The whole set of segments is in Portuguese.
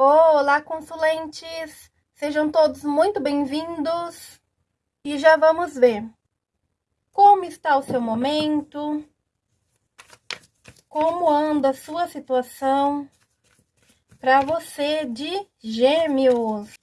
Olá, consulentes! Sejam todos muito bem-vindos e já vamos ver como está o seu momento, como anda a sua situação para você de Gêmeos.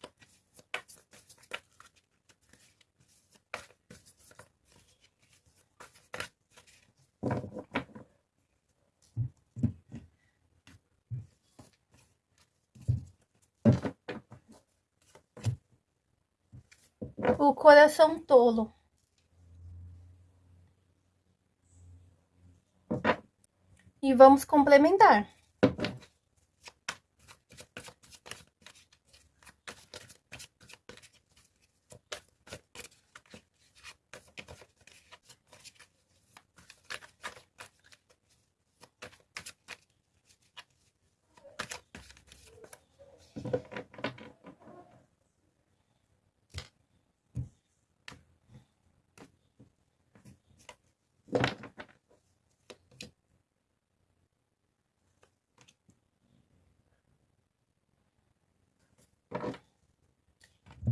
O coração tolo. E vamos complementar.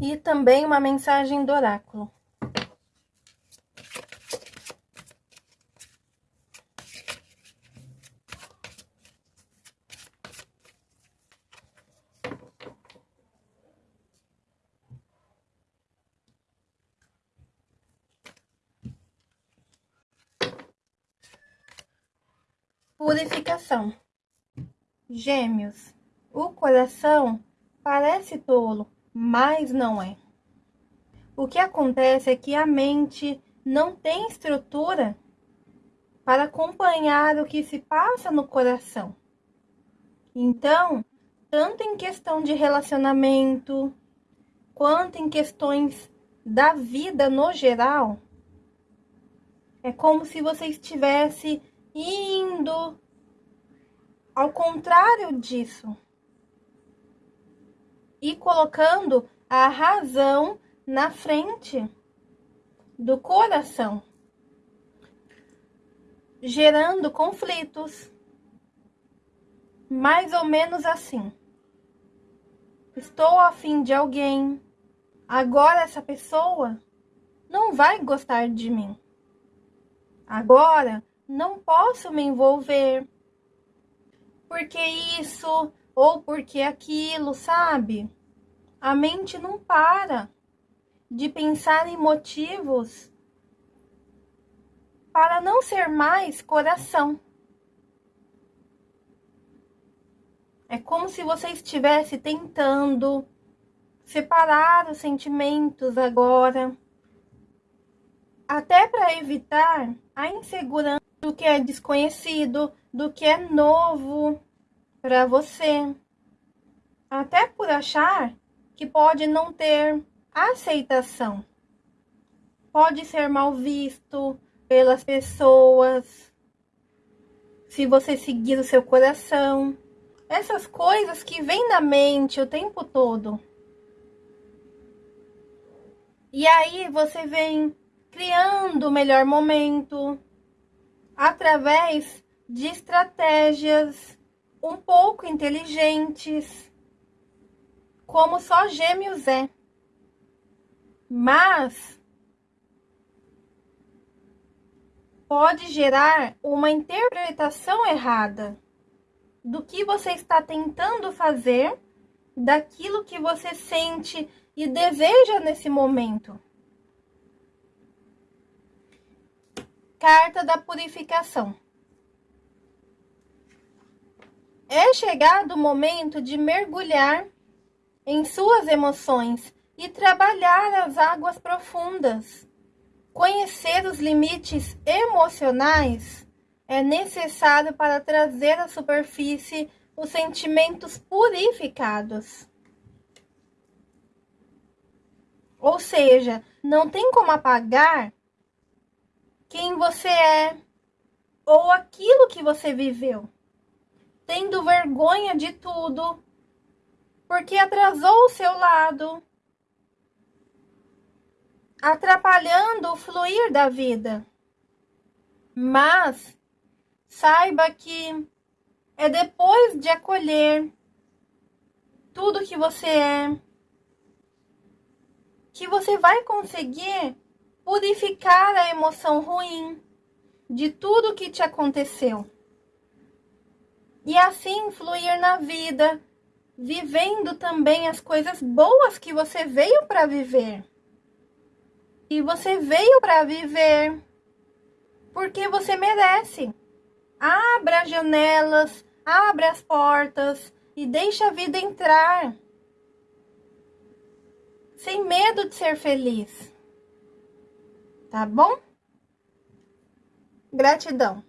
E também uma mensagem do oráculo. Purificação. Gêmeos, o coração parece tolo, mas não é. O que acontece é que a mente não tem estrutura para acompanhar o que se passa no coração. Então, tanto em questão de relacionamento, quanto em questões da vida no geral, é como se você estivesse indo ao contrário disso e colocando a razão na frente do coração, gerando conflitos. Mais ou menos assim. Estou afim de alguém. Agora essa pessoa não vai gostar de mim. Agora não posso me envolver. Porque isso ou porque aquilo, sabe? A mente não para de pensar em motivos para não ser mais coração. É como se você estivesse tentando separar os sentimentos agora, até para evitar a insegurança do que é desconhecido, do que é novo para você. Até por achar que pode não ter aceitação. Pode ser mal visto pelas pessoas. Se você seguir o seu coração. Essas coisas que vêm na mente o tempo todo. E aí você vem criando o melhor momento através de estratégias um pouco inteligentes, como só gêmeos é. Mas pode gerar uma interpretação errada do que você está tentando fazer, daquilo que você sente e deseja nesse momento. Carta da purificação. É chegado o momento de mergulhar em suas emoções e trabalhar as águas profundas. Conhecer os limites emocionais é necessário para trazer à superfície os sentimentos purificados. Ou seja, não tem como apagar quem você é ou aquilo que você viveu tendo vergonha de tudo, porque atrasou o seu lado, atrapalhando o fluir da vida. Mas saiba que é depois de acolher tudo que você é. Que você vai conseguir purificar a emoção ruim de tudo que te aconteceu. E assim fluir na vida, vivendo também as coisas boas que você veio para viver. E você veio para viver porque você merece. Abra as janelas, abra as portas e deixa a vida entrar. Sem medo de ser feliz. Tá bom? Gratidão.